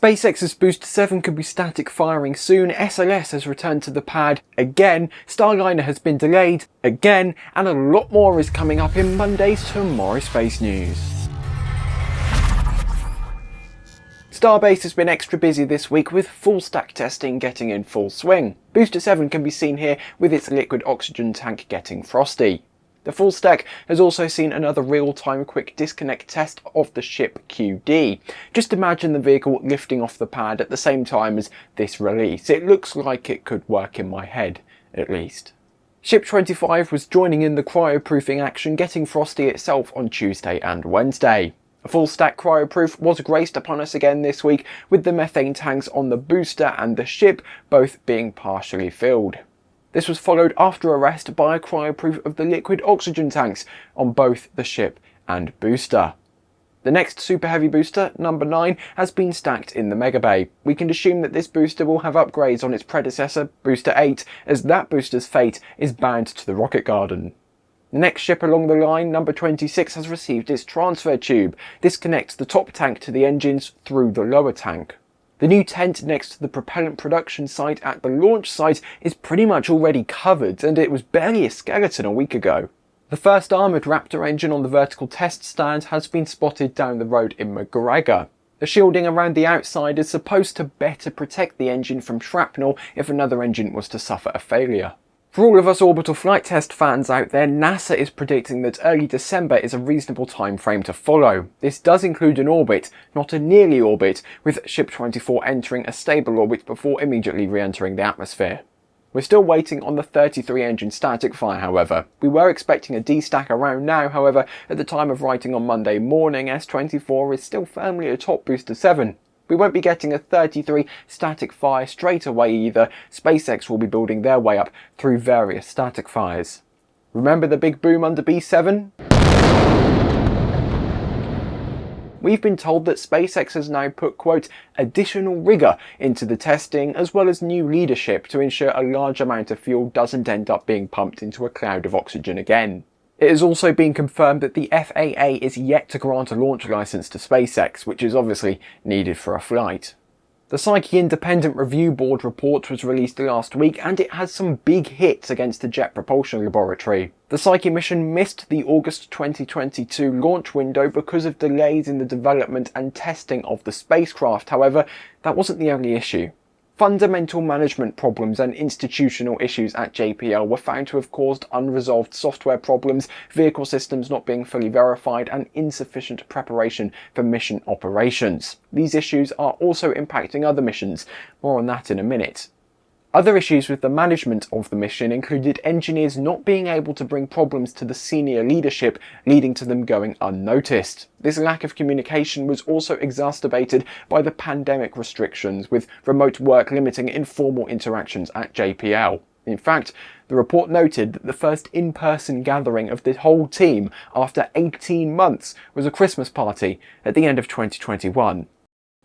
SpaceX's Booster 7 could be static firing soon, SLS has returned to the pad again, Starliner has been delayed again, and a lot more is coming up in Monday's Tomorrow Space News. Starbase has been extra busy this week with full stack testing getting in full swing. Booster 7 can be seen here with its liquid oxygen tank getting frosty. The full stack has also seen another real-time quick disconnect test of the ship QD. Just imagine the vehicle lifting off the pad at the same time as this release. It looks like it could work in my head, at least. Ship 25 was joining in the cryoproofing action, getting frosty itself on Tuesday and Wednesday. A full stack cryoproof was graced upon us again this week with the methane tanks on the booster and the ship both being partially filled. This was followed after arrest by a cryoproof of the liquid oxygen tanks on both the ship and booster. The next Super Heavy booster, number 9, has been stacked in the Mega Bay. We can assume that this booster will have upgrades on its predecessor, Booster 8, as that booster's fate is bound to the Rocket Garden. The next ship along the line, number 26, has received its transfer tube. This connects the top tank to the engines through the lower tank. The new tent next to the propellant production site at the launch site is pretty much already covered and it was barely a skeleton a week ago. The first armoured Raptor engine on the vertical test stand has been spotted down the road in McGregor. The shielding around the outside is supposed to better protect the engine from shrapnel if another engine was to suffer a failure. For all of us orbital flight test fans out there, NASA is predicting that early December is a reasonable time frame to follow. This does include an orbit, not a nearly orbit, with Ship 24 entering a stable orbit before immediately re-entering the atmosphere. We're still waiting on the 33 engine static fire however. We were expecting a D-stack around now however, at the time of writing on Monday morning, S24 is still firmly atop Booster 7. We won't be getting a 33 static fire straight away either, SpaceX will be building their way up through various static fires. Remember the big boom under B7? We've been told that SpaceX has now put, quote, additional rigour into the testing as well as new leadership to ensure a large amount of fuel doesn't end up being pumped into a cloud of oxygen again. It has also been confirmed that the FAA is yet to grant a launch license to SpaceX, which is obviously needed for a flight. The Psyche Independent Review Board report was released last week and it has some big hits against the Jet Propulsion Laboratory. The Psyche mission missed the August 2022 launch window because of delays in the development and testing of the spacecraft. However, that wasn't the only issue. Fundamental management problems and institutional issues at JPL were found to have caused unresolved software problems, vehicle systems not being fully verified, and insufficient preparation for mission operations. These issues are also impacting other missions. More on that in a minute. Other issues with the management of the mission included engineers not being able to bring problems to the senior leadership, leading to them going unnoticed. This lack of communication was also exacerbated by the pandemic restrictions, with remote work limiting informal interactions at JPL. In fact, the report noted that the first in-person gathering of the whole team after 18 months was a Christmas party at the end of 2021.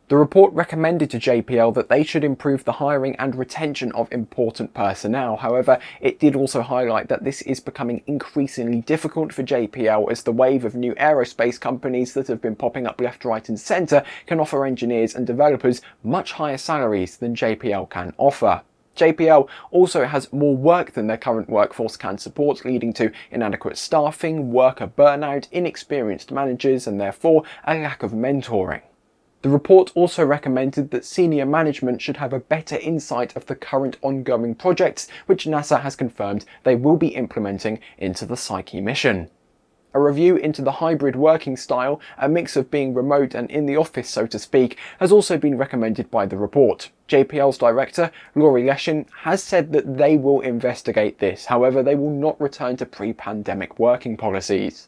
The report recommended to JPL that they should improve the hiring and retention of important personnel. However, it did also highlight that this is becoming increasingly difficult for JPL as the wave of new aerospace companies that have been popping up left, right and centre can offer engineers and developers much higher salaries than JPL can offer. JPL also has more work than their current workforce can support, leading to inadequate staffing, worker burnout, inexperienced managers and therefore a lack of mentoring. The report also recommended that senior management should have a better insight of the current ongoing projects, which NASA has confirmed they will be implementing into the Psyche mission. A review into the hybrid working style, a mix of being remote and in the office so to speak, has also been recommended by the report. JPL's director, Laurie Leshin, has said that they will investigate this, however they will not return to pre-pandemic working policies.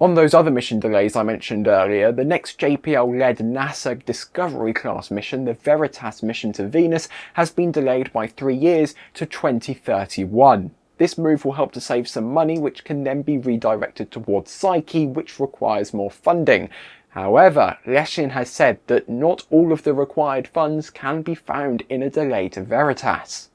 On those other mission delays I mentioned earlier, the next JPL-led NASA Discovery class mission, the Veritas mission to Venus, has been delayed by three years to 2031. This move will help to save some money which can then be redirected towards Psyche which requires more funding. However, Leshin has said that not all of the required funds can be found in a delay to Veritas.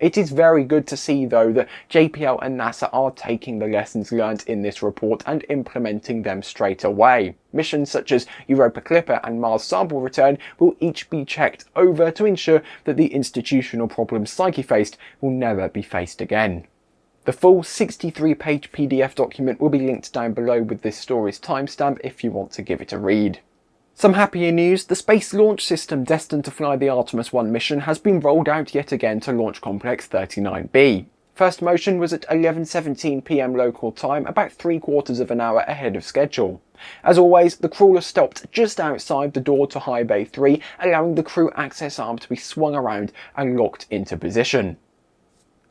It is very good to see though that JPL and NASA are taking the lessons learned in this report and implementing them straight away. Missions such as Europa Clipper and Mars Sample Return will each be checked over to ensure that the institutional problems Psyche faced will never be faced again. The full 63 page PDF document will be linked down below with this story's timestamp if you want to give it a read. Some happier news, the Space Launch System destined to fly the Artemis 1 mission has been rolled out yet again to Launch Complex 39B. First motion was at 11.17pm local time, about three quarters of an hour ahead of schedule. As always, the crawler stopped just outside the door to High Bay 3, allowing the crew access arm to be swung around and locked into position.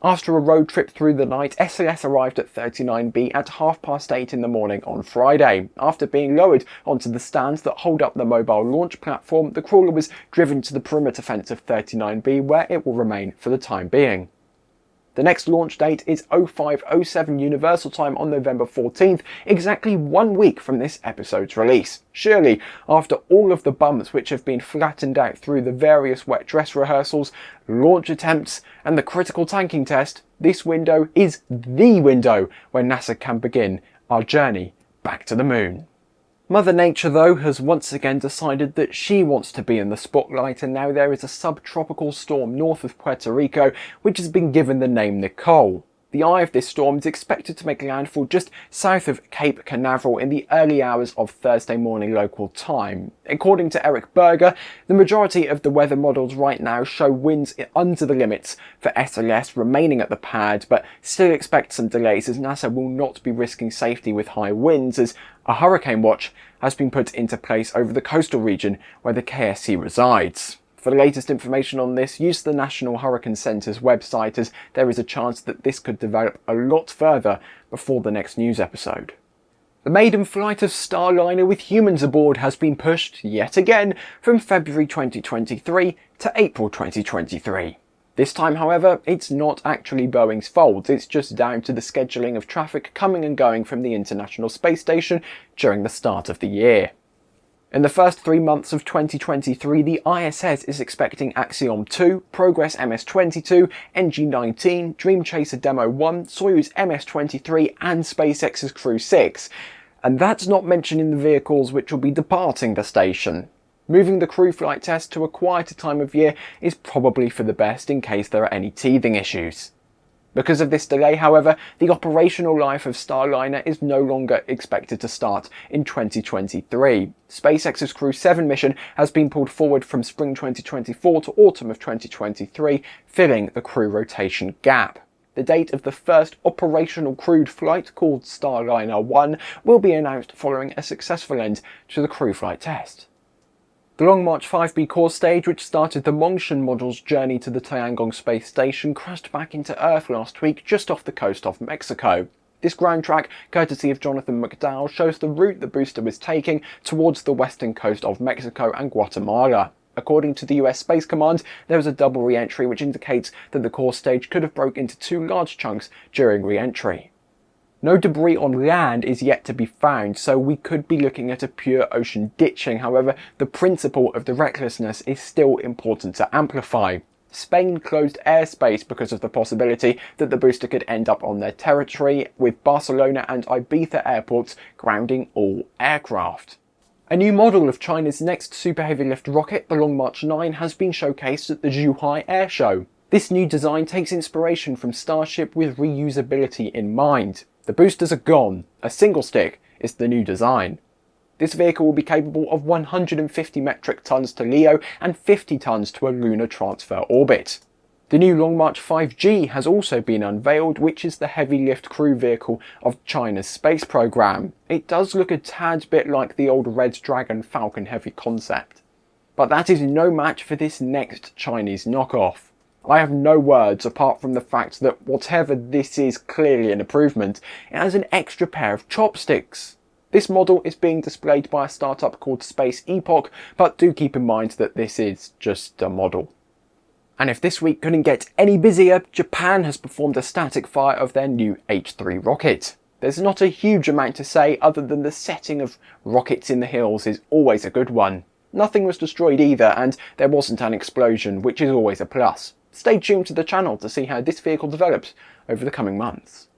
After a road trip through the night, SLS arrived at 39B at half past 8 in the morning on Friday. After being lowered onto the stands that hold up the mobile launch platform, the crawler was driven to the perimeter fence of 39B where it will remain for the time being. The next launch date is 0507 Universal Time on November 14th, exactly one week from this episode's release. Surely, after all of the bumps which have been flattened out through the various wet dress rehearsals, launch attempts, and the critical tanking test, this window is THE window where NASA can begin our journey back to the moon. Mother Nature though has once again decided that she wants to be in the spotlight and now there is a subtropical storm north of Puerto Rico which has been given the name Nicole. The eye of this storm is expected to make landfall just south of Cape Canaveral in the early hours of Thursday morning local time. According to Eric Berger, the majority of the weather models right now show winds under the limits for SLS remaining at the pad, but still expect some delays as NASA will not be risking safety with high winds as a hurricane watch has been put into place over the coastal region where the KSC resides. For the latest information on this, use the National Hurricane Centre's website as there is a chance that this could develop a lot further before the next news episode. The maiden flight of Starliner with humans aboard has been pushed, yet again, from February 2023 to April 2023. This time, however, it's not actually Boeing's fault, it's just down to the scheduling of traffic coming and going from the International Space Station during the start of the year. In the first three months of 2023, the ISS is expecting Axiom 2, Progress MS-22, NG-19, Dream Chaser Demo 1, Soyuz MS-23 and SpaceX's Crew 6. And that's not mentioning the vehicles which will be departing the station. Moving the crew flight test to a quieter time of year is probably for the best in case there are any teething issues. Because of this delay, however, the operational life of Starliner is no longer expected to start in 2023. SpaceX's Crew 7 mission has been pulled forward from spring 2024 to autumn of 2023, filling the crew rotation gap. The date of the first operational crewed flight, called Starliner 1, will be announced following a successful end to the crew flight test. The Long March 5B core stage, which started the Mengtian module's journey to the Tiangong space station, crashed back into Earth last week just off the coast of Mexico. This ground track, courtesy of Jonathan McDowell, shows the route the booster was taking towards the western coast of Mexico and Guatemala. According to the US Space Command, there was a double re-entry which indicates that the core stage could have broke into two large chunks during re-entry. No debris on land is yet to be found, so we could be looking at a pure ocean ditching. However, the principle of the recklessness is still important to amplify. Spain closed airspace because of the possibility that the booster could end up on their territory, with Barcelona and Ibiza airports grounding all aircraft. A new model of China's next super heavy lift rocket, the Long March 9, has been showcased at the Zhuhai Air Show. This new design takes inspiration from Starship with reusability in mind. The boosters are gone, a single stick is the new design. This vehicle will be capable of 150 metric tons to LEO and 50 tons to a lunar transfer orbit. The new Long March 5G has also been unveiled, which is the heavy lift crew vehicle of China's space program. It does look a tad bit like the old Red Dragon Falcon Heavy concept. But that is no match for this next Chinese knockoff. I have no words apart from the fact that whatever this is clearly an improvement, it has an extra pair of chopsticks. This model is being displayed by a startup called Space Epoch, but do keep in mind that this is just a model. And if this week couldn't get any busier, Japan has performed a static fire of their new H3 rocket. There's not a huge amount to say other than the setting of rockets in the hills is always a good one. Nothing was destroyed either and there wasn't an explosion, which is always a plus. Stay tuned to the channel to see how this vehicle develops over the coming months.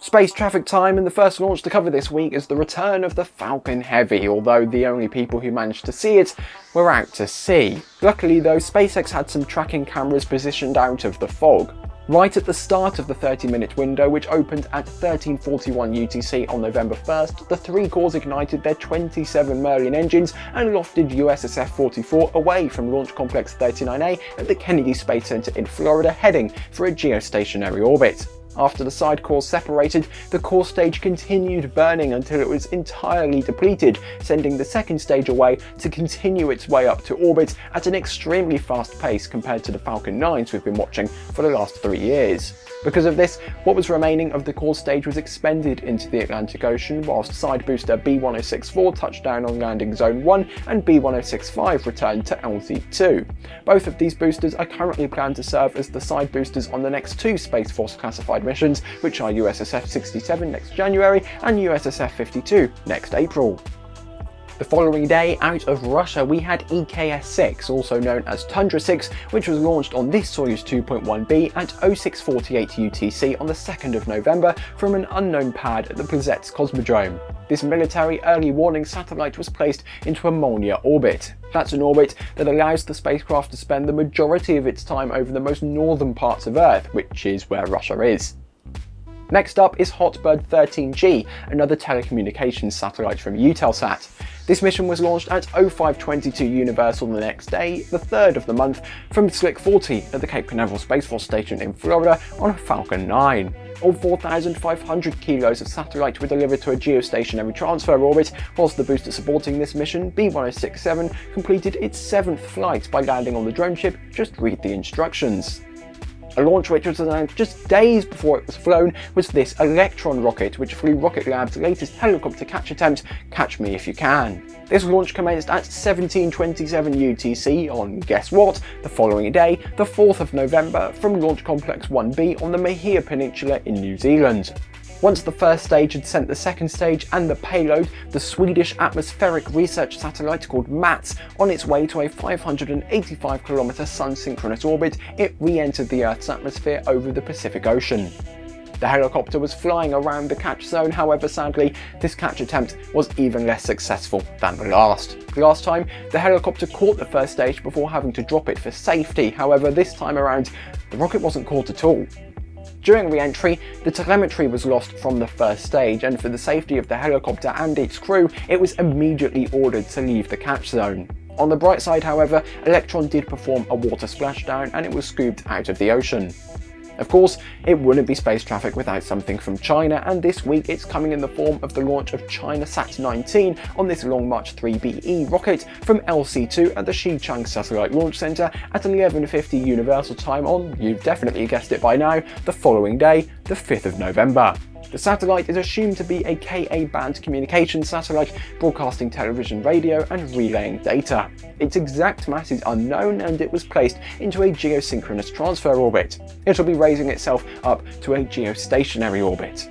Space traffic time and the first launch to cover this week is the return of the Falcon Heavy, although the only people who managed to see it were out to sea. Luckily though, SpaceX had some tracking cameras positioned out of the fog. Right at the start of the 30 minute window, which opened at 1341 UTC on November 1st, the three cores ignited their 27 Merlin engines and lofted USSF-44 away from Launch Complex 39A at the Kennedy Space Center in Florida, heading for a geostationary orbit. After the side cores separated, the core stage continued burning until it was entirely depleted, sending the second stage away to continue its way up to orbit at an extremely fast pace compared to the Falcon 9s we've been watching for the last three years. Because of this, what was remaining of the core stage was expended into the Atlantic Ocean, whilst side booster B1064 touched down on landing zone 1 and B1065 returned to LZ2. Both of these boosters are currently planned to serve as the side boosters on the next two Space Force classified missions, which are USSF-67 next January and USSF-52 next April. The following day, out of Russia, we had EKS-6, also known as Tundra-6, which was launched on this Soyuz 2.1b at 0648 UTC on the 2nd of November from an unknown pad at the Plesetsk Cosmodrome. This military early warning satellite was placed into a Molniya orbit. That's an orbit that allows the spacecraft to spend the majority of its time over the most northern parts of Earth, which is where Russia is. Next up is Hotbird 13G, another telecommunications satellite from Eutelsat. This mission was launched at 0522 Universal the next day, the third of the month, from Slick 40 at the Cape Canaveral Space Force Station in Florida on a Falcon 9. All 4,500 kilos of satellite were delivered to a geostationary transfer orbit, whilst the booster supporting this mission, B1067, completed its seventh flight by landing on the drone ship, just read the instructions. A launch which was announced just days before it was flown was this Electron rocket, which flew Rocket Lab's latest helicopter catch attempt, Catch Me If You Can. This launch commenced at 1727 UTC on, guess what, the following day, the 4th of November, from Launch Complex 1B on the Mahia Peninsula in New Zealand. Once the first stage had sent the second stage and the payload, the Swedish atmospheric research satellite called MATS, on its way to a 585 km sun-synchronous orbit, it re-entered the Earth's atmosphere over the Pacific Ocean. The helicopter was flying around the catch zone, however sadly, this catch attempt was even less successful than the last. The last time, the helicopter caught the first stage before having to drop it for safety, however this time around, the rocket wasn't caught at all. During re-entry, the telemetry was lost from the first stage and for the safety of the helicopter and its crew, it was immediately ordered to leave the catch zone. On the bright side however, Electron did perform a water splashdown and it was scooped out of the ocean. Of course, it wouldn't be space traffic without something from China, and this week it's coming in the form of the launch of ChinaSat 19 on this Long March 3BE rocket from LC2 at the Xichang Satellite Launch Center at 11.50 Universal Time on, you've definitely guessed it by now, the following day, the 5th of November. The satellite is assumed to be a Ka-band communication satellite broadcasting television, radio and relaying data. Its exact mass is unknown and it was placed into a geosynchronous transfer orbit. It'll be raising itself up to a geostationary orbit.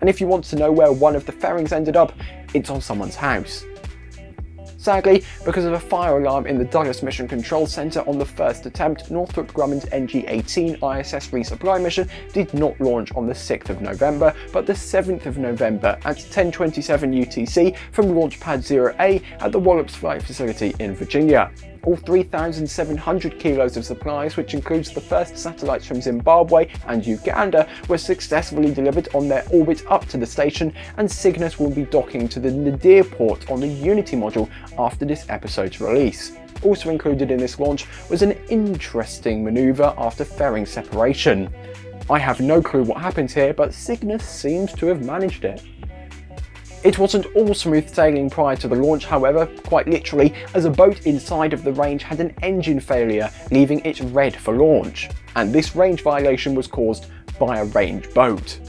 And if you want to know where one of the fairings ended up, it's on someone's house. Sadly, because of a fire alarm in the Dulles Mission Control Center on the first attempt, Northrop Grumman's NG-18 ISS resupply mission did not launch on the 6th of November, but the 7th of November at 1027 UTC from Launch Pad 0A at the Wallops Flight Facility in Virginia all 3,700 kilos of supplies, which includes the first satellites from Zimbabwe and Uganda, were successfully delivered on their orbit up to the station, and Cygnus will be docking to the Nadir port on the Unity module after this episode's release. Also included in this launch was an interesting manoeuvre after fairing separation. I have no clue what happened here, but Cygnus seems to have managed it. It wasn't all smooth sailing prior to the launch however, quite literally, as a boat inside of the range had an engine failure, leaving it red for launch. And this range violation was caused by a range boat.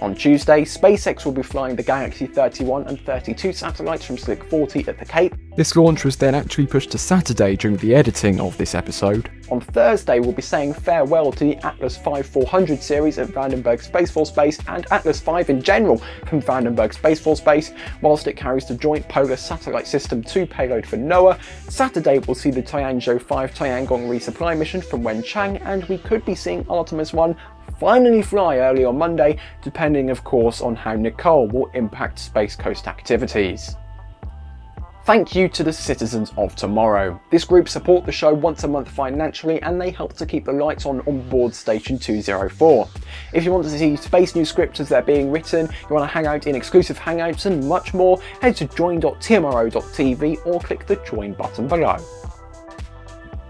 On Tuesday, SpaceX will be flying the Galaxy 31 and 32 satellites from Slick 40 at the Cape. This launch was then actually pushed to Saturday during the editing of this episode. On Thursday, we'll be saying farewell to the Atlas V 400 series at Vandenberg Space Force Base and Atlas V in general from Vandenberg Space Force Base, whilst it carries the Joint Polar Satellite System 2 payload for NOAA. Saturday, we'll see the Tianzhou 5 Tiangong resupply mission from Wenchang, and we could be seeing Artemis 1 finally fly early on Monday, depending of course on how Nicole will impact Space Coast activities. Thank you to the citizens of tomorrow. This group support the show once a month financially and they help to keep the lights on on board station 204. If you want to see space news scripts as they're being written, you want to hang out in exclusive hangouts and much more, head to join.tmro.tv or click the join button below.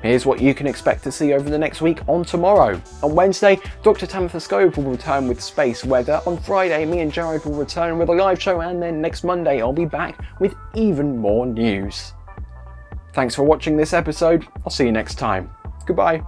Here's what you can expect to see over the next week on tomorrow. On Wednesday, Dr. Tamitha Skov will return with Space Weather. On Friday, me and Jared will return with a live show and then next Monday I'll be back with even more news. Thanks for watching this episode. I'll see you next time. Goodbye.